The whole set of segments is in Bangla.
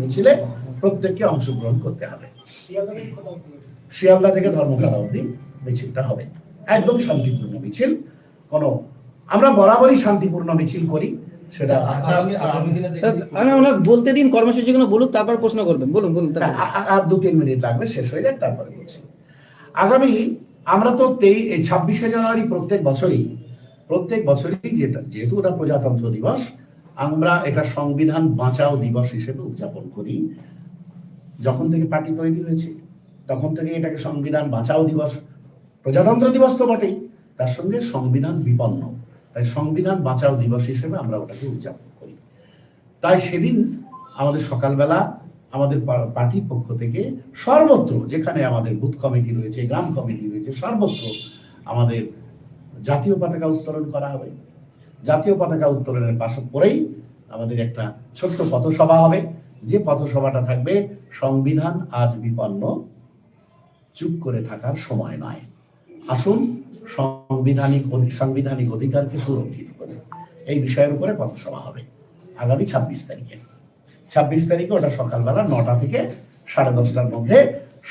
মিছিলে প্রত্যেককে অংশগ্রহণ করতে হবে। শিয়ালদা থেকে ধর্মতলা অবধি মিছিলটা হবে। একদম শান্তিপূর্ণ মিছিল। কোনো আমরা বরাবরই শান্তিপূর্ণ মিছিল করি সেটা আগামী আগামী দিনে দেখি। বলতে দিন কর্মসূচিগুলো বলুন তারপর প্রশ্ন করবেন। বলুন বলুন আর দু তিন মিনিট লাগবে শেষ হয়ে যাক তারপরে বলছি। আগামী আমরা তো তেই এই ছাব্বিশে জানুয়ারি প্রত্যেক বছরই প্রত্যেক বছরই যেটা যেহেতু ওটা প্রজাতন্ত্র দিবস আমরা এটা সংবিধান বাঁচাও দিবস হিসেবে উদযাপন করি। যখন থেকে পার্টি তৈরি হয়েছে, তখন থেকে এটাকে সংবিধান বাঁচাও দিবস, প্রজাতন্ত্র দিবস তো বটেই, তার সঙ্গে সংবিধান বিপন্ন। তাই সংবিধান বাঁচাও দিবস হিসেবে আমরা ওটাকে উদযাপন করি। তাই সেদিন আমাদের সকালবেলা আমাদের পার্টির পক্ষ থেকে সর্বত্র যেখানে আমাদের বুথ কমিটি রয়েছে, গ্রাম কমিটি রয়েছে, সর্বত্র আমাদের জাতীয় পতাকা উত্তোলন করা হবে। জাতীয় পতাকা উত্তোলনের পাশে পরেই আমাদের একটা ছোট্ট পথসভা হবে। যে পথসভাটা থাকবে সংবিধান আজ বিপন্ন, চুপ করে থাকার সময় নয়। আসুন সংবিধানিক সাংবিধানিক অধিকারকে সুরক্ষিত করে। এই বিষয়ের উপরে পথসভা হবে আগামী ছাব্বিশ তারিখে। ছাব্বিশ তারিখে ওটা সকালবেলা নটা থেকে সাড়ে দশটার মধ্যে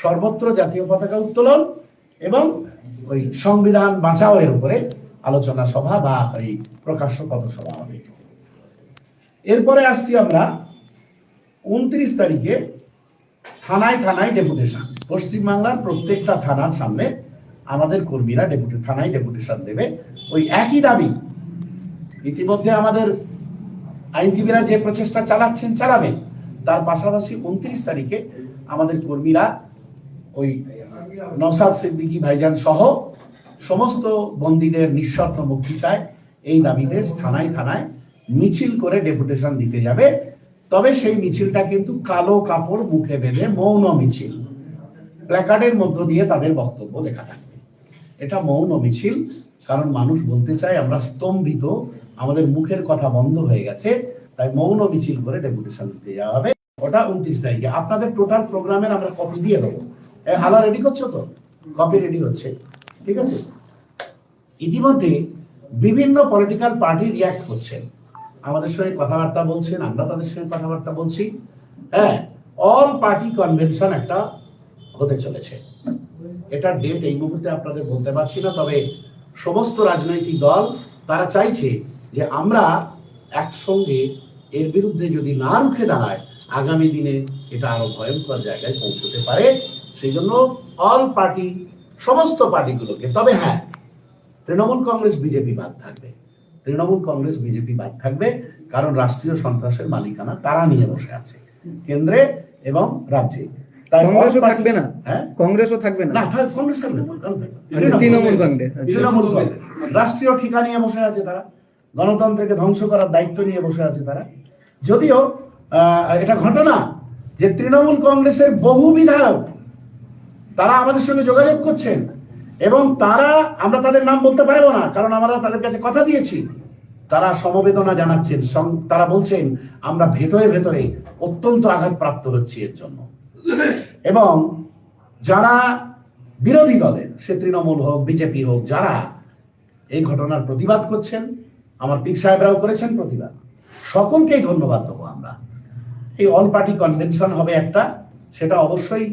সর্বত্র জাতীয় পতাকা উত্তোলন এবং ওই সংবিধান বাঁচাও এর উপরে আলোচনা সভা বা এই প্রকাশ্য পথসভা হবে। এরপরে আসছি আমরা উনত্রিশ তারিখে থানায় থানায় ডেপুটেশন। পশ্চিমবাংলার প্রত্যেকটা থানার সামনে আমাদের কর্মীরা ডেপুটি থানায় ডেপুটেশন দেবে। ওই একই দাবি, ইতিমধ্যে আমাদের আইনজীবীরা যে প্রচেষ্টা চালাচ্ছেন চালাবেন তার পাশাপাশি উনত্রিশ তারিখে আমাদের কর্মীরা ওই নসাদ সিদ্দিকী ভাইজান সহ সমস্ত বন্দীদের নিঃশর্ত মুক্তি চায়। এই দাবিতে থানায় থানায় মিছিল করে ডেপুটেশন দিতে যাবে। তবে সেই মিছিলটা কিন্তু কালো কাপড় মুখে বেঁধে মৌন মিছিল। প্ল্যাকার্ডের মধ্য দিয়ে তাদের বক্তব্য লেখা থাকবে। এটা মৌন মিছিল, কারণ মানুষ বলতে চায় আমরা স্তম্ভিত, আমাদের মুখের কথা বন্ধ হয়ে গেছে, তাই মৌন মিছিল করে ডেপুটেশন দিতে যাওয়া হবে। ওটা উনত্রিশ তারিখে। আপনাদের টোটাল প্রোগ্রামের আমরা কপি দিয়ে দেবো। হালা রেডি করছ তো? কপি রেডি হচ্ছে। ঠিক আছে? ইতিমধ্যে বিভিন্ন পলিটিক্যাল পার্টি রিয়াক্ট করছেন আমাদের সঙ্গে কথাবার্তা বলছেন, আমরা তাদের সঙ্গে কথাবার্তা বলছি। হ্যাঁ অল পার্টি কনভেনশন একটা হতে চলেছে। এটার ডেট এই মুহূর্তে আপনাদের বলতে পারছি না, তবে সমস্ত রাজনৈতিক দল তারা চাইছে যে আমরা একসঙ্গে এর বিরুদ্ধে যদি না রুখে দাঁড়ায়, আগামী দিনে এটা আরও ভয়ঙ্কর জায়গায় পৌঁছতে পারে। সেই জন্য অল পার্টি সমস্ত পার্টিগুলোকে তবে হ্যাঁ তৃণমূল কংগ্রেস বিজেপি বাদ থাকবে। তৃণমূল কংগ্রেস বিজেপি বাদ থাকবে কারণ রাষ্ট্রীয় সন্ত্রাসের মালিকানা তারা নিয়ে বসে আছে কেন্দ্রে এবং রাজ্যে। কংগ্রেসও থাকবে না? হ্যাঁ? কংগ্রেসও থাকবে না? না কংগ্রেস থাকবে তো, কেন থাকবে? তৃণমূল কংগ্রেস। তৃণমূল কংগ্রেস। রাষ্ট্রীয় ঠিকা নিয়ে বসে আছে তারা। গণতন্ত্রকে ধ্বংস করার দায়িত্ব নিয়ে বসে আছে তারা। যদিও আহ, এটা ঘটনা যে তৃণমূল কংগ্রেসের বহু বিধায়ক তারা আমাদের সঙ্গে যোগাযোগ করছেন। এবং তারা, আমরা তাদের নাম বলতে পারব না, কারণ আমরা তাদের কাছে কথা দিয়েছি। তারা সমবেদনা জানাচ্ছেন তারা বলছেন, আমরা ভেতরে ভেতরে অত্যন্ত আঘাতপ্রাপ্ত হচ্ছি এর জন্য। এবং যারা বিরোধী দলের সে তৃণমূল হোক, বিজেপি হোক, যারা এই ঘটনার প্রতিবাদ করছেন, আমার পিক সাহেবরাও করেছেন প্রতিবাদ। সকলকেই ধন্যবাদ দেবো আমরা। এই অল পার্টি কনভেনশন হবে একটা, সেটা অবশ্যই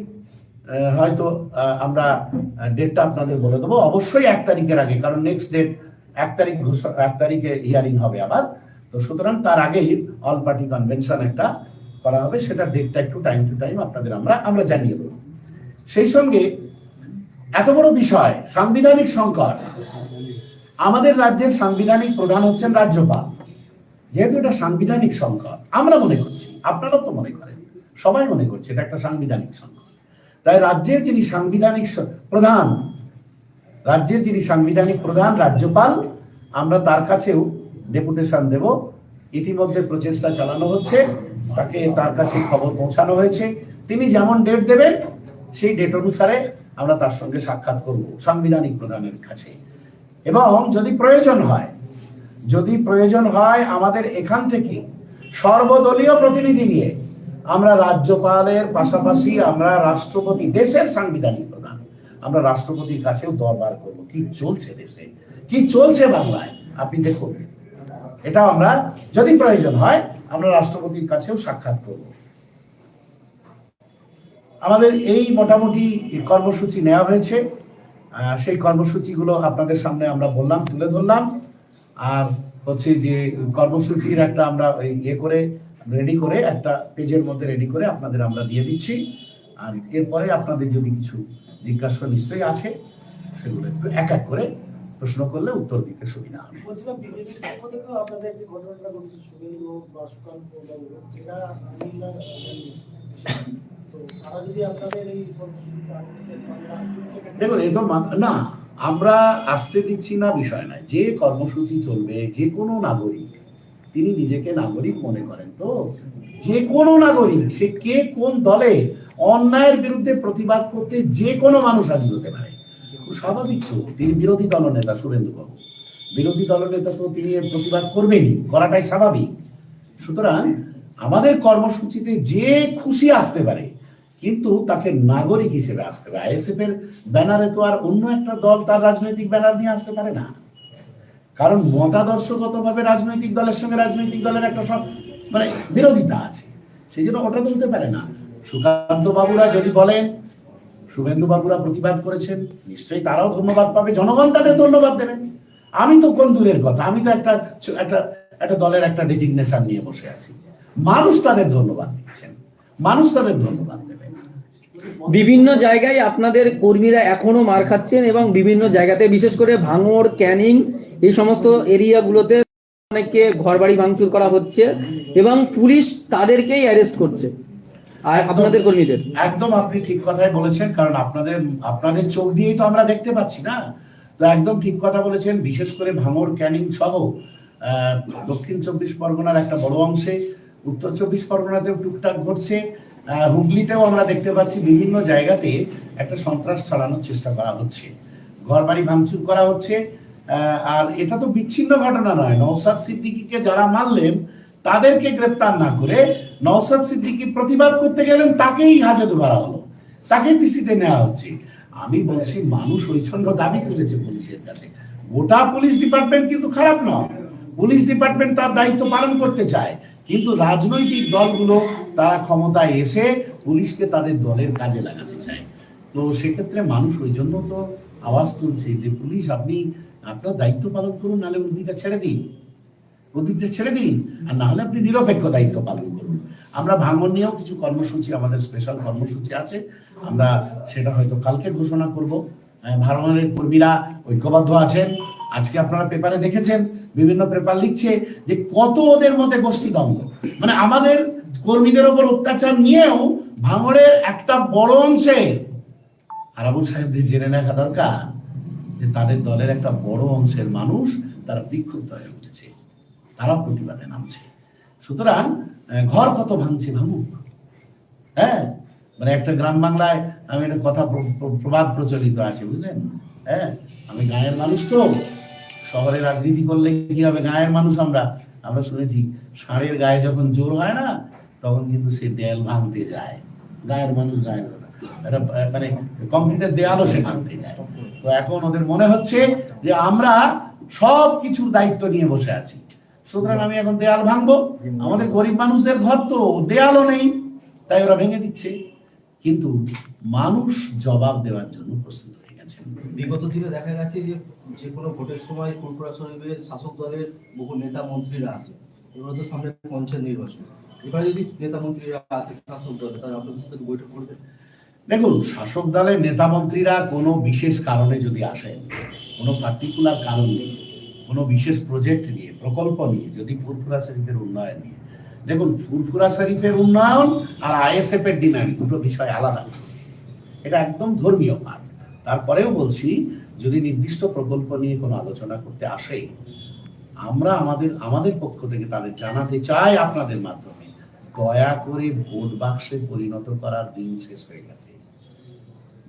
হয়তো আমরা ডেটটা আপনাদের বলে দেবো। অবশ্যই এক তারিখের আগে, কারণ নেক্সট ডেট এক তারিখ ঘোষ- এক তারিখে হিয়ারিং হবে আবার। তো সুতরাং তার আগেই অল পার্টি কনভেনশন একটা করা হবে সেটা ডেটটা একটু টাইম টু টাইম আপনাদের আমরা আমরা জানিয়ে দেবো। সেই সঙ্গে এত বড় বিষয়, সাংবিধানিক সংকট। আমাদের রাজ্যের সাংবিধানিক প্রধান হচ্ছেন রাজ্যপাল। যেহেতু এটা সাংবিধানিক সংকট, আমরা মনে করছি, আপনারাও তো মনে করেন, সবাই মনে করছে এটা একটা সাংবিধানিক সংকট। তাই রাজ্যের যিনি সাংবিধানিক প্রধান, রাজ্যের যিনি সাংবিধানিক প্রধান, রাজ্যপাল, আমরা তার কাছেও ডেপুটেশন দেব। ইতিমধ্যে প্রচেষ্টা চালানো হচ্ছে, তাকে তার কাছে খবর পৌঁছানো হয়েছে। তিনি যেমন ডেট দেবেন, সেই ডেট অনুসারে আমরা তার সঙ্গে সাক্ষাৎ করব, সাংবিধানিক প্রধানের কাছে। এবং যদি প্রয়োজন হয়, যদি প্রয়োজন হয় আমাদের এখান থেকে সর্বদলীয় প্রতিনিধি নিয়ে আমরা রাজ্যপালের পাশাপাশি আমরা রাষ্ট্রপতি, দেশের সাংবিধানিক প্রধান। আমরা রাষ্ট্রপতির কাছেও দরবার করব। কি চলছে দেশে? কি চলছে বাংলায়? আপনি দেখুন। এটা আমরা যদি প্রয়োজন হয়, আমরা রাষ্ট্রপতির কাছেও সাক্ষাৎ করব। আমাদের এই মোটামুটি কর্মসূচি নেওয়া হয়েছে। সেই কর্মসূচিগুলো আপনাদের সামনে আমরা বললাম, তুলে ধরলাম। আর হচ্ছে যে কর্মসূচির একটা আমরা ইয়ে করে রেডি করে একটা পেজের মধ্যে রেডি করে আপনাদের আমরা দিয়ে দিচ্ছি। আর এরপরে আপনাদের যদি কিছু জিজ্ঞাসা নিশ্চয়ই আছে সেগুলো একটু এক এক করে প্রশ্ন করলে উত্তর দিতে সুবিধা হবে। বলছিলাম বিজেপির পক্ষ আপনাদের যে ঘটনাটা ঘটেছে শুভেন্দু বা সুকান্ত। দেখুন এ তো মা- না আমরা আসতে দিচ্ছি না বিষয় নয়। যে কর্মসূচি চলবে যে কোনো নাগরিক তিনি নিজেকে নাগরিক মনে করেন। তো যে কোনো নাগরিক, সে কে কোন দলে অন্যায়ের বিরুদ্ধে প্রতিবাদ করতে যে কোনো মানুষ হাজির হতে পারে। স্বাভাবিক তো, তিনি বিরোধী দলনেতা শুভেন্দু বাবু বিরোধী দলনেতা তো তিনি প্রতিবাদ করবেনই, করাটাই স্বাভাবিক। সুতরাং আমাদের কর্মসূচিতে যে খুশি আসতে পারে, কিন্তু তাকে নাগরিক হিসেবে আসতে হবে। আইএসএফ এর ব্যানারে তো আর অন্য একটা দল তার রাজনৈতিক ব্যানার নিয়ে আসতে পারে না। কারণ মতাদর্শগতভাবে রাজনৈতিক দলের সঙ্গে রাজনৈতিক দলের একটা সব মানে বিরোধিতা আছে। সেই জন্য ওটা তো পারে না। সুকান্ত বাবুরা যদি বলেন শুভেন্দু বাবুরা প্রতিবাদ করেছেন, নিশ্চয়ই তারাও ধন্যবাদ পাবে। জনগণ তাদের ধন্যবাদ দেবেন আমি তো কোন দূরের কথা? আমি তো একটা একটা একটা দলের একটা ডেজিগনেশন নিয়ে বসে আছি। মানুষ তাদের ধন্যবাদ দিচ্ছেন। মানুষ তাদের ধন্যবাদ দেবেন বিভিন্ন জায়গায় আপনাদের কর্মীরা এখনও মার খাচ্ছেন এবং বিভিন্ন জায়গাতে বিশেষ করে ভাঙড়, ক্যানিং এই সমস্ত এরিয়াগুলোতে অনেককে ঘরবাড়ি ভাঙচুর করা হচ্ছে এবং পুলিশ তাদেরকেই অ্যারেস্ট করছে। আর আপনাদের কর্মীদের? একদম আপনি ঠিক কথাই বলেছেন কারণ আপনাদের আপনাদের চোখ দিয়েই তো আমরা দেখতে পাচ্ছি না। তো একদম ঠিক কথা বলেছেন বিশেষ করে ক্যানিং সহ দক্ষিণ চব্বিশ পরগনার একটা বড় অংশে উত্তর চব্বিশ পরগনাতেও টুকটাক ঘটছে। হুগলিতেও আমরা দেখতে পাচ্ছি বিভিন্ন জায়গাতে একটা সন্ত্রাস ছড়ানোর চেষ্টা করা হচ্ছে। ঘর বাড়ি ভাঙচুর করা হচ্ছে আর এটা তো বিচ্ছিন্ন ঘটনা নয়। নৌসাদ সিদ্দিকীকে যারা মানলেন তাদেরকে গ্রেপ্তার না করে নওসাদ সিদ্দিকী প্রতিবাদ করতে গেলেন, তাকেই হাজতে ভরা হলো। তাকে পিসিতে নেওয়া হচ্ছে। আমি বলছি, মানুষ ঐচ্ছন্দ দাবি তুলেছে পুলিশের কাছে। গোটা পুলিশ ডিপার্টমেন্ট কিন্তু খারাপ নয়। পুলিশ ডিপার্টমেন্ট তার দায়িত্ব পালন করতে চায়। কিন্তু রাজনৈতিক দলগুলো, তারা ক্ষমতায় এসে পুলিশকে তাদের দলের কাজে লাগাতে চায়। তো সেক্ষেত্রে মানুষ ওই জন্য তো আওয়াজ তুলছে যে পুলিশ আপনি আপনার দায়িত্ব পালন করুন, নাহলে উর্দিটা ছেড়ে দিন। উদ্ভিদদের ছেড়ে দিন, আর না হলে আপনি নিরপেক্ষ দায়িত্ব পালন করুন। আমরা ভাঙন নিয়েও কিছু কর্মসূচি, আমাদের স্পেশাল কর্মসূচি আছে। আমরা সেটা হয়তো কালকে ঘোষণা করব। ভারতের কর্মীরা ঐক্যবদ্ধ আছেন। আজকে আপনারা পেপারে দেখেছেন, বিভিন্ন পেপার লিখছে যে কত ওদের মধ্যে গোষ্ঠী দ্বন্দ্ব। মানে আমাদের কর্মীদের ওপর অত্যাচার নিয়েও ভাঙড়ের একটা বড় অংশে আর আবুল সাহেবদের জেনে রাখা দরকার। যে তাদের দলের একটা বড় অংশের মানুষ তারা বিক্ষুব্ধ হয়ে উঠেছে। তারাও প্রতিবাদে নামছে। সুতরাং ঘর কত ভাঙছে ভাঙুক? হ্যাঁ? মানে একটা গ্রাম বাংলায় আমি একটা কথা প্র- প্র- প্রবাদ প্রচলিত আছে, বুঝলেন? হ্যাঁ? আমি গায়ের মানুষ তো। শহরে রাজনীতি করলে কি হবে? গায়ের মানুষ আমরা। আমরা শুনেছি, ষাঁড়ের গায়ে যখন জোর হয় না, তখন কিন্তু সে দেয়াল ভাঙতে যায়। গায়ের মানুষ গায়ের মানে কংক্রিটের দেয়ালও সে ভাঙতে যায়। তো এখন ওদের মনে হচ্ছে যে আমরা সব কিছুর দায়িত্ব নিয়ে বসে আছি। সুতরাং আমি এখন দেয়াল ভাঙবো। আমাদের গরিব মানুষদের ঘর তো দেয়ালও নেই, তাই ওরা ভেঙে দিচ্ছে। কিন্তু মানুষ জবাব দেওয়ার জন্য প্রস্তুত হয়ে গেছেন বিগত দিনে দেখা গেছে যে যে কোনো ভোটের সময় ফুরফুরা শরীফের শাসক দলের বহু নেতা মন্ত্রীরা আসে। এবার তো সামনে পঞ্চায়েত নির্বাচন। এবার যদি নেতা মন্ত্রীরা আসে, শাসক দলে, তারা আপনাদের সাথে বৈঠক করবে। দেখুন, শাসক দলের নেতা মন্ত্রীরা কোনো বিশেষ কারণে যদি আসেন, কোনো পার্টিকুলার কারণ নেই কোনো বিশেষ প্রজেক্ট নিয়ে, প্রকল্প নিয়ে, যদি ফুরফুরা শরীফের উন্নয়ন নিয়ে, দেখুন, ফুরফুরা শরীফের উন্নয়ন আর আইএসএফ এর ডিমান্ড দুটো বিষয় আলাদা। এটা একদম ধর্মীয় পাঠ তারপরেও বলছি, যদি নির্দিষ্ট প্রকল্প নিয়ে কোনো আলোচনা করতে আসে, আমরা আমাদের আমাদের পক্ষ থেকে তাদের জানাতে চাই আপনাদের মাধ্যমে। দয়া করে ভোট বাক্সে পরিণত করার দিন শেষ হয়ে গেছে।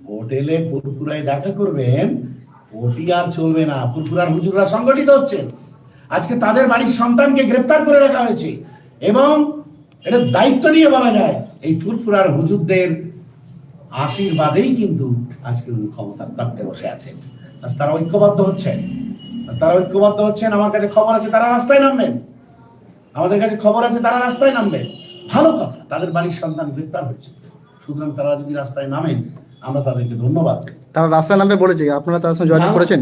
ভোট এলে ফুরফুরায় দেখা করবেন, ভোটই আর চলবে না। ফুরফুরার হুজুররা সংগঠিত হচ্ছেন। আজকে তাদের বাড়ির সন্তানকে গ্রেপ্তার করে রাখা হয়েছে এবং এটা দায়িত্ব নিয়ে বলা যায়, এই ফুরফুরার হুজুরদের আশীর্বাদেই কিন্তু আজকে উনি ক্ষমতার তত্ত্বে বসে আছেন। আজ তারা ঐক্যবদ্ধ হচ্ছেন। আজ তারা ঐক্যবদ্ধ হচ্ছেন, আমার কাছে খবর আছে, তারা রাস্তায় নামবেন। আমাদের কাছে খবর আছে, তারা রাস্তায় নামবেন। ভালো কথা তাদের বাড়ির সন্তান গ্রেপ্তার হয়েছে। সুতরাং তারা যদি রাস্তায় নামেন আমরা তাদেরকে ধন্যবাদ। তারা রাস্তায় নামবে বলেছে আপনারা তার সঙ্গে যোগাযোগ করেছেন?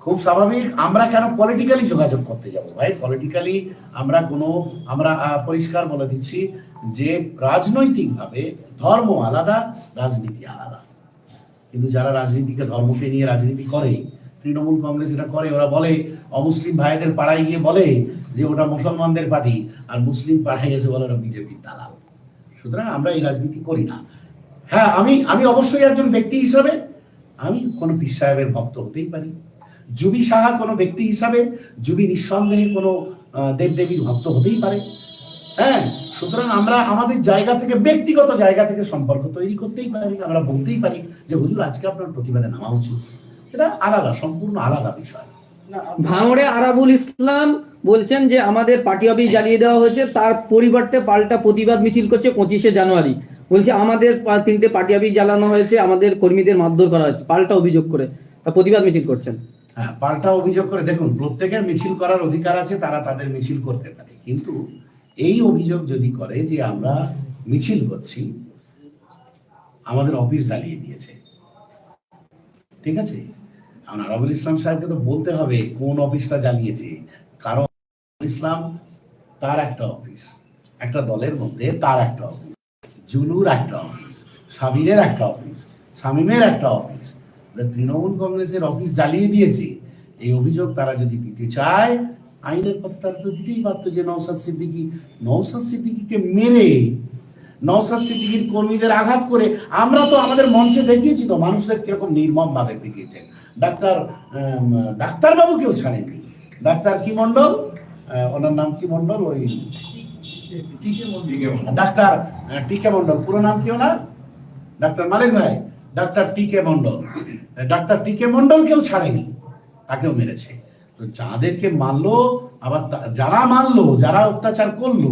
খুব স্বাভাবিক আমরা কেন পলিটিক্যালি যোগাযোগ করতে যাব ভাই? পলিটিক্যালি আমরা কোনো আমরা পরিষ্কার বলে দিচ্ছি যে রাজনৈতিকভাবে ধর্ম আলাদা রাজনীতি আলাদা। কিন্তু যারা রাজনীতিকে ধর্মকে নিয়ে রাজনীতি করে তৃণমূল কংগ্রেস এটা করে ওরা বলে অমুসলিম ভাইদের পাড়ায় গিয়ে বলে যে ওটা মুসলমানদের পার্টি আর মুসলিম পাড়ায় গেছে বলে ওটা বিজেপির দালাল। সুতরাং আমরা এই রাজনীতি করি না। হ্যাঁ আমি আমি অবশ্যই একজন ব্যক্তি হিসাবে, আমি কোনো পীর সাহেবের ভক্ত হতেই পারি। জুবি সাহা কোনো ব্যক্তি হিসাবে, জুবি নিঃসন্দেহে কোনো দেবদেবীর ভক্ত হতেই পারে। হ্যাঁ সুতরাং আমরা আমাদের জায়গা থেকে, ব্যক্তিগত জায়গা থেকে সম্পর্ক তৈরি করতেই পারি, আমরা বলতেই পারি যে, হুজুর, আজকে আপনার প্রতিবাদে নামা উচিত। এটা আলাদা, সম্পূর্ণ আলাদা বিষয়। ভাঙড়ে আরাবুল ইসলাম বলছেন যে আমাদের পার্টি অফিস জ্বালিয়ে দেওয়া হয়েছে তার পরিবর্তে পাল্টা প্রতিবাদ মিছিল করছে পঁচিশে জানুয়ারি। বলছে আমাদের তিনটে পার্টি অফিস জ্বালানো হয়েছে আমাদের কর্মীদের মারধর করা হয়েছে পাল্টা অভিযোগ করে তা প্রতিবাদ মিছিল করছেন। হ্যাঁ পাল্টা অভিযোগ করে দেখুন প্রত্যেকের মিছিল করার অধিকার আছে তারা তাদের মিছিল করতে পারে। কিন্তু এই অভিযোগ যদি করে যে আমরা মিছিল করছি আমাদের অফিস জ্বালিয়ে দিয়েছে। ঠিক আছে? এখন আরাবুল ইসলাম সাহেবকে তো বলতে হবে কোন অফিসটা জ্বালিয়েছে? ইসলাম তার একটা অফিস একটা দলের মধ্যে তার একটা অফিস জুলুর একটা অফিস সাবিরের একটা অফিস শামীমের একটা অফিস তৃণমূল কংগ্রেসের অফিস জ্বালিয়ে দিয়েছে। এই অভিযোগ তারা যদি দিতে চায় আইনের পথে তারা তো দিতেই পারতো যে নৌসাদ সিদ্দিকি নৌসাদ সিদ্দিকিকে মেরে নৌসাদ সিদ্দিকির কর্মীদের আঘাত করে আমরা তো আমাদের মঞ্চে দেখিয়েছি তো মানুষদের কীরকম নির্মম ভাবে পিটিয়েছেন ডাক্তার আম, ডাক্তারবাবু কেউ ছাড়েননি ডাক্তার কি মন্ডল আহ, ওনার নাম কি মন্ডল? ওই ডাক্তার টিকে মন্ডল। পুরো নাম কি ওনার? ডাক্তার মালিক ভাই। ডাক্তার টিকে মন্ডল। ডাক্তার টিকে মন্ডল কেউ ছাড়েনি তাকেও মেরেছে। তো যাদেরকে মারলো আবার যারা মারলো যারা অত্যাচার করল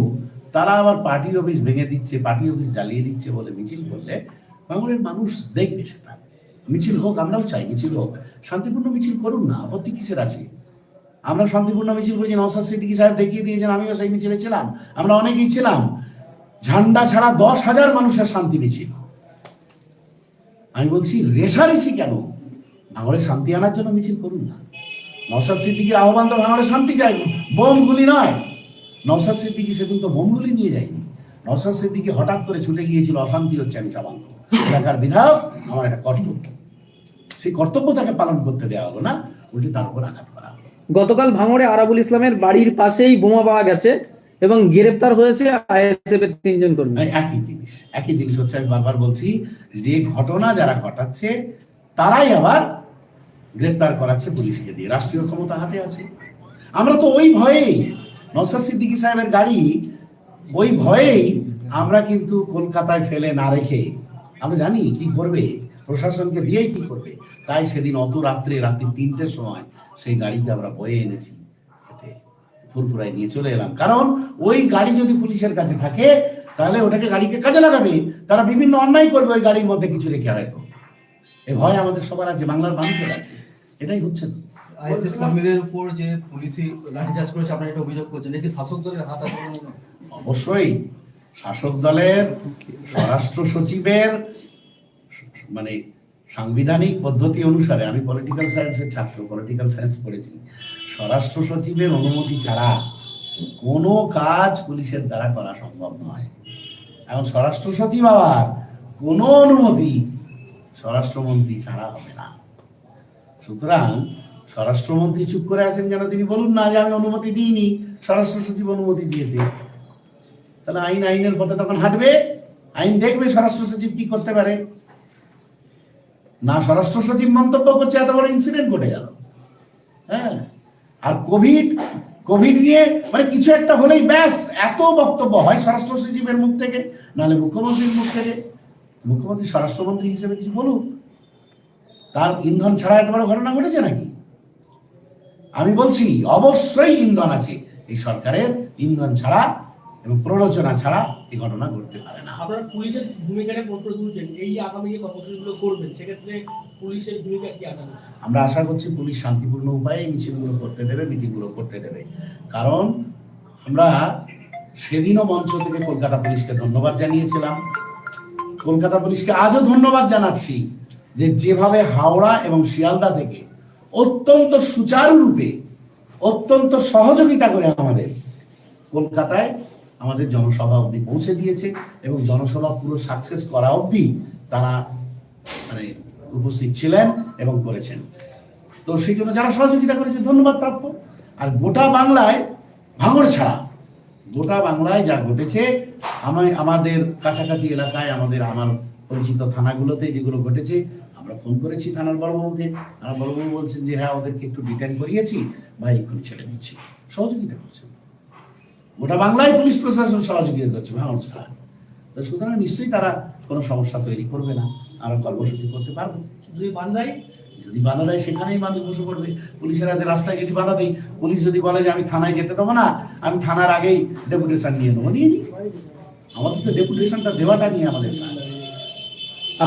তারা আবার পার্টি অফিস ভেঙে দিচ্ছে পার্টি অফিস জ্বালিয়ে দিচ্ছে বলে মিছিল করলে বাংলার মানুষ দেখবে সেটা। মিছিল হোক আমরাও চাই মিছিল হোক। শান্তিপূর্ণ মিছিল করুন না আপত্তি কিসের আছে? আমরা শান্তিপূর্ণ মিছিল করেছি নওসাদ সিদ্দিকী সাহেব দেখিয়ে দিয়েছেন, আমিও সেই মিছিলে ছিলাম। আমরা অনেকেই ছিলাম। ঝান্ডা ছাড়া দশ হাজার মানুষের শান্তি মিছিল। আমি বলছি রেশারেশি কেন? ভাঙড়ে শান্তি আনার জন্য মিছিল করুন না। নওসাদ সিদ্দিকির আহ্বান তো ভাঙড়ে শান্তি চাই, বোমগুলি নয়। নওসাদ সিদ্দিকি সেদিন তো বোমগুলি নিয়ে যায়নি। নওসাদ সিদ্দিকি হঠাৎ করে ছুটে গিয়েছিল অশান্তি হচ্ছে আমি চাবাঙ্গ এলাকার বিধায়ক, আমার একটা কর্তব্য। সেই কর্তব্য তাকে পালন করতে দেওয়া হলো না, উল্টে তার উপর আঘাত গতকাল ভাঙড়ে আরাবুল ইসলামের বাড়ির পাশেই বোমা পাওয়া গেছে এবং গ্রেপ্তার হয়েছে তিনজন কর্মী। একই জিনিস একই জিনিস হচ্ছে আমি বারবার বলছি, যে ঘটনা যারা ঘটাচ্ছে, তারাই আবার গ্রেপ্তার করাচ্ছে পুলিশকে দিয়ে। রাষ্ট্রীয় ক্ষমতা হাতে আছে। আমরা তো ওই ভয়েই নসাদ সিদ্দিকী সাহেবের গাড়ি, ওই ভয়েই আমরা কিন্তু কলকাতায় ফেলে না রেখে, আমরা জানি কি করবে, প্রশাসনকে দিয়েই কি করবে। তাই সেদিন অত রাত্রে, রাত্রি তিনটের সময় সেই গাড়িকে আমরা বয়ে এনেছি। এতে ফুরফুরাই নিয়ে চলে এলাম। কারণ ওই গাড়ি যদি পুলিশের কাছে থাকে তাহলে ওটাকে গাড়িকে কাজে লাগাবে। তারা বিভিন্ন অন্যায় করবে ওই গাড়ির মধ্যে কিছু রেখে হয়তো। এ ভয় আমাদের সবার আছে বাংলার মানুষের আছে। এটাই হচ্ছে কর্মীদের উপর যে পুলিশি লাঠিচার্জ করেছে আপনারা এটা অভিযোগ করছেন। এটি শাসক দলের হাত আছে বলে? অবশ্যই। শাসক দলের স্বরাষ্ট্র সচিবের মানে সাংবিধানিক পদ্ধতি অনুসারে আমি পলিটিক্যাল সায়েন্সের ছাত্র পলিটিক্যাল সায়েন্স পড়েছি। স্বরাষ্ট্র সচিবের অনুমতি ছাড়া কোনো কাজ পুলিশের দ্বারা করা সম্ভব নয়। এখন স্বরাষ্ট্র সচিব আবার কোনো অনুমতি স্বরাষ্ট্রমন্ত্রী ছাড়া হবে না। সুতরাং স্বরাষ্ট্রমন্ত্রী চুপ করে আছেন কেন তিনি? বলুন না যে আমি অনুমতি দিইনি, স্বরাষ্ট্র সচিব অনুমতি দিয়েছে। তাহলে আইন, আইনের পথে তখন হাঁটবে? আইন দেখবে স্বরাষ্ট্র সচিব কি করতে পারে? না স্বরাষ্ট্র সচিব মন্তব্য করছে, এত বড় ইনসিডেন্ট ঘটে গেল। হ্যাঁ? আর কোভিড কোভিড নিয়ে মানে কিছু একটা হলেই ব্যাস, এত বক্তব্য হয় স্বরাষ্ট্র সচিবের মুখ থেকে, নাহলে মুখ্যমন্ত্রীর মুখ থেকে। মুখ্যমন্ত্রী, স্বরাষ্ট্রমন্ত্রী হিসেবে কিছু বলুক তার ইন্ধন ছাড়া এত বড় ঘটনা ঘটেছে নাকি? আমি বলছি, অবশ্যই ইন্ধন আছে। এই সরকারের ইন্ধন ছাড়া এবং প্ররোচনা ছাড়া এই ঘটনা ঘটতে পারে না। আপনারা পুলিশের ভূমিকাটা প্রশ্ন তুলছেন? এই আগামী যে কর্মসূচিগুলো করবেন সেক্ষেত্রে পুলিশের ভূমিকা কি আশা আমরা আশা করছি পুলিশ শান্তিপূর্ণ উপায়ে মিছিলগুলো করতে দেবে মিটিংগুলো করতে দেবে। কারণ আমরা সেদিনও মঞ্চ থেকে কলকাতা পুলিশকে ধন্যবাদ জানিয়েছিলাম। কলকাতা পুলিশকে আজও ধন্যবাদ জানাচ্ছি যে যেভাবে হাওড়া এবং শিয়ালদা থেকে অত্যন্ত সুচারুরূপে অত্যন্ত সহযোগিতা করে আমাদের কলকাতায় আমাদের জনসভা অবধি পৌঁছে দিয়েছে এবং জনসভা পুরো সাকসেস করা অবধি তারা মানে উপস্থিত ছিলেন এবং করেছেন। তো সেই জন্য যারা সহযোগিতা করেছে, ধন্যবাদ প্রাপ্য। আর গোটা বাংলায় ভাঙড় ছাড়া, গোটা বাংলায় যা ঘটেছে, আমি আমাদের কাছাকাছি এলাকায় আমাদের, আমার পরিচিত থানাগুলোতে যেগুলো ঘটেছে, আমরা ফোন করেছি থানার বড়বাবুকে। থানার বড়বাবু বলছেন যে হ্যাঁ ওদেরকে একটু ডিটেন করিয়েছি ভাই এক্ষুনি ছেড়ে দিচ্ছি। সহযোগিতা করছেন। গোটা বাংলায় পুলিশ প্রশাসন সহযোগিতা করছে ভাঙড় ছাড়া তো সুতরাং নিশ্চয়ই তারা কোনো সমস্যা তৈরি করবে না আমরা কর্মসূচি করতে পারব। যদি যদি বাধা দেয় সেখানেই মানুষ বসে পড়বে। পুলিশের হাতে রাস্তায় যদি বাধা দেয় পুলিশ যদি বলে যে আমি থানায় যেতে দেবো না আমি থানার আগেই ডেপুটেশন নিয়ে নেব নিয়ে নিই। আমাদের তো ডেপুটেশনটা দেওয়াটা নিয়ে আমাদের কাজ।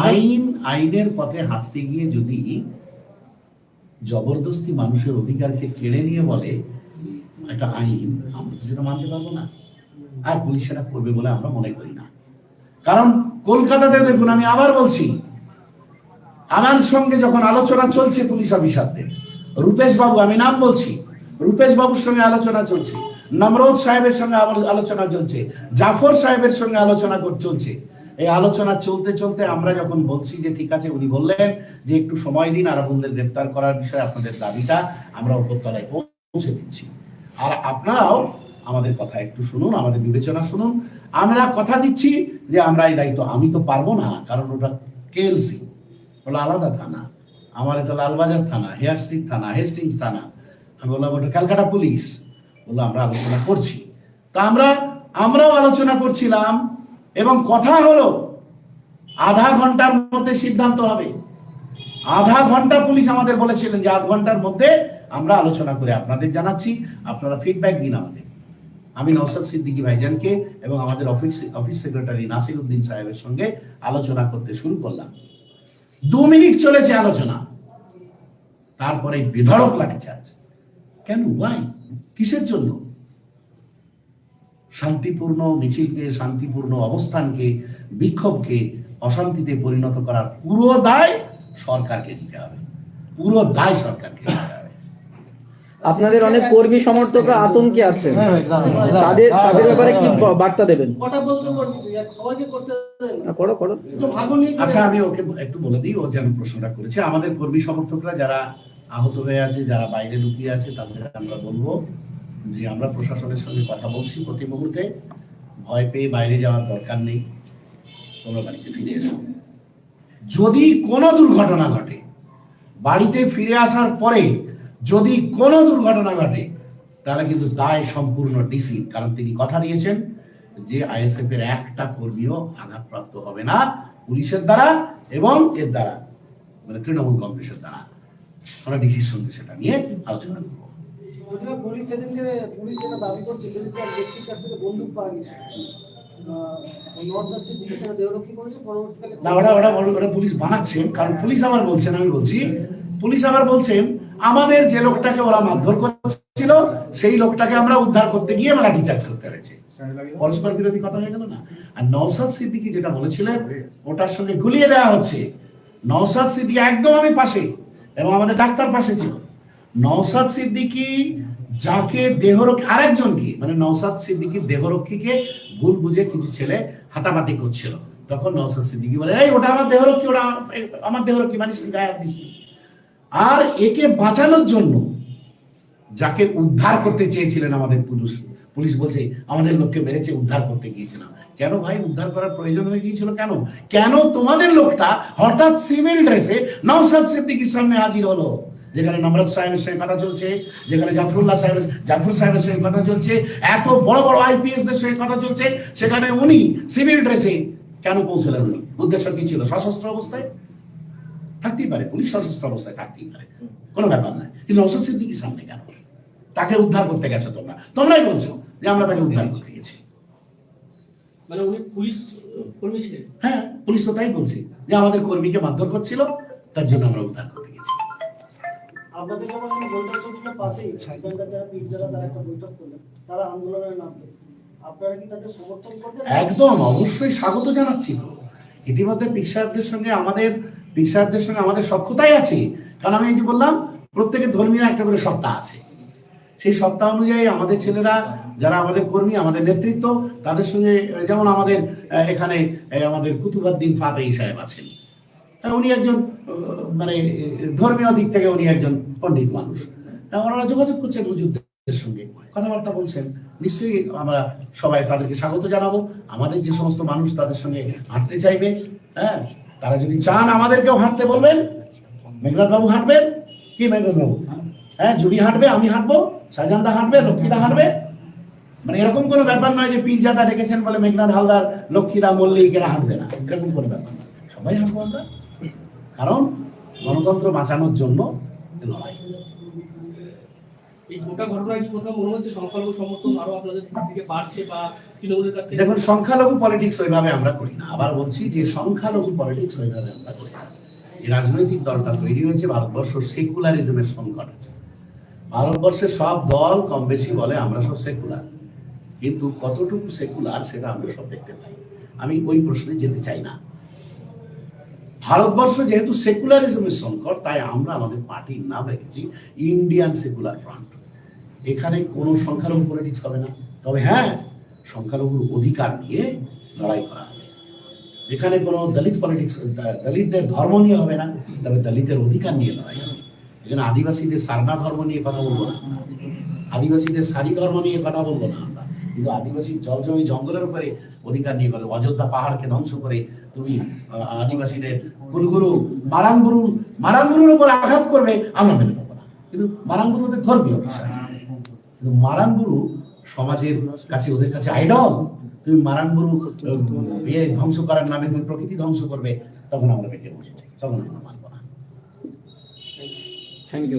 আইন আইনের পথে হাঁটতে গিয়ে যদি জবরদস্তি মানুষের অধিকারকে কেড়ে নিয়ে বলে একটা আইন, আমরা তো সেটা মানতে পারব না। আর পুলিশ সেটা করবে বলে আমরা মনে করি না। কারণ কলকাতাতে দেখুন, আমি আবার বলছি, আমার সঙ্গে যখন আলোচনা চলছে পুলিশ অফিসারদের রূপেশ বাবু আমি নাম বলছি রূপেশ বাবুর সঙ্গে আলোচনা চলছে, নমরোজ সাহেবের সঙ্গে আলোচনা চলছে, জাফর সাহেবের সঙ্গে আলোচনা চলছে। এই আলোচনা চলতে চলতে আমরা যখন বলছি যে ঠিক আছে, উনি বললেন যে একটু সময় দিন, আরাবুলদের গ্রেপ্তার করার বিষয়ে আপনাদের দাবিটা আমরা উপরতলায় পৌঁছে দিচ্ছি। আর আপনারাও আমাদের কথা একটু শুনুন, আমাদের বিবেচনা শুনুন। আমরা কথা দিচ্ছি যে আমরা এই দায়িত্ব, আমি তো পারব না, কারণ ওটা কেএলসি। ওটা আলাদা থানা। আমার এটা লালবাজার থানা, হেয়ার স্ট্রিট থানা, হেস্টিংস থানা। আমি বললাম, ওটা ক্যালকাটা পুলিশ। বলল, আমরা আলোচনা করছি। তা আমরা, আমরাও আলোচনা করছিলাম এবং কথা হলো, আধা ঘণ্টার মধ্যে সিদ্ধান্ত হবে। আধা ঘণ্টা পুলিশ আমাদের বলেছিলেন যে আধ ঘণ্টার মধ্যে আমরা আলোচনা করে আপনাদের জানাচ্ছি, আপনারা ফিডব্যাক দিন আমাদের। আমি নওসাদ সিদ্দিকী ভাইজানকে এবং আমাদের office office secretary Nasir Uddin সাহেবের সঙ্গে আলোচনা করতে শুরু করলাম। দু মিনিট চলেছে আলোচনা। তারপরে বেধড়ক লাঠিচার্জ। কেন? ওয়াই কিসের জন্য? শান্তিপূর্ণ মিছিলকে, শান্তিপূর্ণ অবস্থানকে, বিক্ষোভকে অশান্তিতে পরিণত করার পুরো দায় সরকারকে দিতে হবে। পুরো দায় সরকারকে দিতে হবে। আপনাদের অনেক কর্মী সমর্থকরা আতঙ্কে আছে তাদের তাদের ব্যাপারে কি বার্তা দেবেন? করো আচ্ছা আমি ওকে একটু বলে দিই ও যেন প্রশ্নটা করেছে। আমাদের কর্মী সমর্থকরা যারা আহত হয়ে আছে যারা বাইরে লুকিয়ে আছে তাদের আমরা বলব যে আমরা প্রশাসনের সঙ্গে কথা বলছি প্রতি মুহূর্তে। ভয় পেয়ে বাইরে যাওয়ার দরকার নেই। তোমরা বাড়িতে ফিরে এসো। যদি কোনো দুর্ঘটনা ঘটে বাড়িতে ফিরে আসার পরে যদি কোনো দুর্ঘটনা ঘটে তাহলে কিন্তু দায় সম্পূর্ণ ডিসি। কারণ তিনি কথা দিয়েছেন যে আইএসএফ এর একটা কর্মীও আঘাতপ্রাপ্ত হবে না পুলিশের দ্বারা এবং এর দ্বারা মানে তৃণমূল কংগ্রেসের দ্বারা। আমরা ডিসির সঙ্গে সেটা নিয়ে আলোচনা করব। পুলিশ সেদিনকে পুলিশ যেটা দাবি করছে সেদিনকে এক ব্যক্তির কাছ থেকে বন্দুক পাওয়া গেছে। নর্থ যাচ্ছে দিকে সেটা দেহরক্ষী করেছে পরবর্তীকালে না ওটা ওটা ওটা পুলিশ বানাচ্ছেন। কারণ পুলিশ আবার বলছেন আমি বলছি পুলিশ আবার বলছেন আমাদের যে লোকটাকে ওরা মারধর করছিল, সেই লোকটাকে আমরা উদ্ধার করতে গিয়ে আমরা লাঠিচার্জ করতে হয়েছে পরস্পর বিরোধী কথা হয়ে গেল না? আর নওসাদ সিদ্দিকি যেটা বলেছিলেন, ওটার সঙ্গে গুলিয়ে দেওয়া হচ্ছে। নওসাদ সিদ্দিকি একদম আমি পাশে, এবং আমাদের ডাক্তার পাশে ছিল। নওসাদ সিদ্দিকি যাকে দেহরক্ষী আরেকজনকে মানে নওসাদ সিদ্দিকি দেহরক্ষীকে ভুল বুঝে কিছু ছেলে হাতাপাতি করছিল। তখন নওসাদ সিদ্দিকি বলে, এই, ওটা আমার দেহরক্ষী ওটা আমার দেহরক্ষী মানে গায়ে দিস নি।" আর একে বাঁচানোর জন্য যাকে উদ্ধার করতে চেয়েছিলেন আমাদের পুলিশ পুলিশ বলছে, আমাদের লোককে মেরেছে, উদ্ধার করতে গিয়েছিলাম। কেন ভাই? উদ্ধার করার প্রয়োজন হয়ে গিয়েছিল কেন? কেন তোমাদের লোকটা হঠাৎ সিভিল ড্রেসে নওসাদ সিদ্দিকির সামনে হাজির হলো? যেখানে নমরত সাহেবের সঙ্গে কথা চলছে, যেখানে জাফরুল্লাহ সাহেবের, জাফর সাহেবের সঙ্গে কথা চলছে, এত বড় বড় আইপিএস দের সঙ্গে কথা চলছে, সেখানে উনি সিভিল ড্রেসে কেন পৌঁছলেন উনি উদ্দেশ্য কি ছিল? সশস্ত্র অবস্থায়? থাকতেই পারে পুলিশ সশস্ত্র অবস্থায় থাকতেই পারে কোনো ব্যাপার নয়। কিন্তু অশোক সিদ্দিকির সামনে কেন? তাকে উদ্ধার করতে গেছো তোমরা। তোমরাই বলছো যে আমরা তাকে উদ্ধার করতে গেছি। মানে উনি পুলিশ কর্মী ছিলেন? হ্যাঁ পুলিশ তো তাই বলছে যে আমাদের কর্মীকে মারধর করছিল তার জন্য আমরা উদ্ধার করতে গেছি। আপনাদের যেমন একটা বৈঠক চলছিল পাশেই। এখানকার যারা পীর যারা তারা একটা বৈঠক করলেন তারা আন্দোলনের নামে আপনারা কি তাদের সমর্থন করবেন? একদম অবশ্যই স্বাগত জানাচ্ছি তো। ইতিমধ্যে পিসারদের সঙ্গে আমাদের পিসারদের সঙ্গে আমাদের সক্ষতাই আছে। কারণ আমি এই যে বললাম, প্রত্যেকের ধর্মীয় একটা করে সত্তা আছে। সেই সত্তা অনুযায়ী আমাদের ছেলেরা, যারা আমাদের কর্মী, আমাদের নেতৃত্ব, তাদের সঙ্গে, যেমন আমাদের এখানে আমাদের কুতুবাদ্দিন ফাতেহি সাহেব আছেন। উনি একজন মানে ধর্মীয় দিক থেকে উনি একজন পণ্ডিত মানুষ। ওনারা যোগাযোগ করছেন হুজুরদের সঙ্গে। কথাবার্তা বলছেন। নিশ্চয়ই আমরা সবাই তাদেরকে স্বাগত জানাব। আমাদের যে সমস্ত মানুষ তাদের সঙ্গে হাঁটতে চাইবে হ্যাঁ? তারা যদি চান আমাদেরকেও হাঁটতে বলবেন মেঘনাথ বাবু হাঁটবেন, কি মেঘনাথ বাবু হ্যাঁ জুড়ি হাঁটবে, আমি হাঁটবো, সাজানদা হাঁটবে, লক্ষ্মীদা হাঁটবে। মানে এরকম কোনো ব্যাপার নয় যে পীরজাদা ডেকেছেন বলে মেঘনাথ হালদার, লক্ষ্মীদা মল্লিকেরা হাঁটবে না। এরকম কোনো ব্যাপার সবাই হাঁটবো আমরা। কারণ গণতন্ত্র বাঁচানোর জন্য লড়াই। এই গোটা ঘটনায় কি মনে হচ্ছে সংখ্যালঘু সমর্থন দেখুন, সংখ্যালঘু পলিটিক্স ওইভাবে আমরা করি না। আবার বলছি যে সংখ্যালঘু পলিটিক্স ওইভাবে আমরা করি না। এই রাজনৈতিক দলটা তৈরি হয়েছে, ভারতবর্ষ সেকুলারিজমের সংকট আছে। ভারতবর্ষের সব দল কম বেশি বলে আমরা সব সেকুলার। কিন্তু কতটুকু সেকুলার সেটা আমরা সব দেখতে পাই। আমি ওই প্রশ্নে যেতে চাই না। ভারতবর্ষ যেহেতু সেকুলারিজমের সংকট, তাই আমরা আমাদের পার্টির নাম রেখেছি ইন্ডিয়ান সেকুলার ফ্রন্ট এখানে কোনো সংখ্যালঘু পলিটিক্স হবে না। তবে হ্যাঁ সংখ্যালঘুর অধিকার নিয়ে লড়াই করা হবে। এখানে কোনো দলিত পলিটিক্স দলিতদের ধর্ম নিয়ে হবে না, তবে দলিতের অধিকার নিয়ে লড়াই হবে। এখানে আদিবাসীদের সারনা ধর্ম নিয়ে কথা বলব না। আদিবাসীদের সারি ধর্ম নিয়ে কথা বলব না আমরা। কিন্তু আদিবাসী জল জমি জঙ্গলের উপরে অধিকার নিয়ে কথা অযোধ্যা পাহাড়কে ধ্বংস করে তুমি আদিবাসীদের কুলগুরু মারাঙ্গুরু মারাঙ্গুরুর উপর আঘাত করবে না। কিন্তু মারাঙ্গুরু ওদের ধর্মীয় কিন্তু মারাঙ্গুরু সমাজের কাছে ওদের কাছে আইডল তুমি মারাঙ্গুরু আহ, ইয়ে ধ্বংস করার নামে তুমি প্রকৃতি ধ্বংস করবে তখন আমরা বেঁকে বসেছি তখন আমরা থ্যাংক ইউ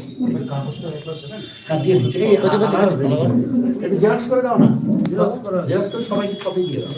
কাট দিয়ে দিচ্ছে এই, জেরক্স করে দাও না। জেরক্স করে সবাইকে কপি দিয়ে দাও।